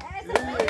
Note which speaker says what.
Speaker 1: Eso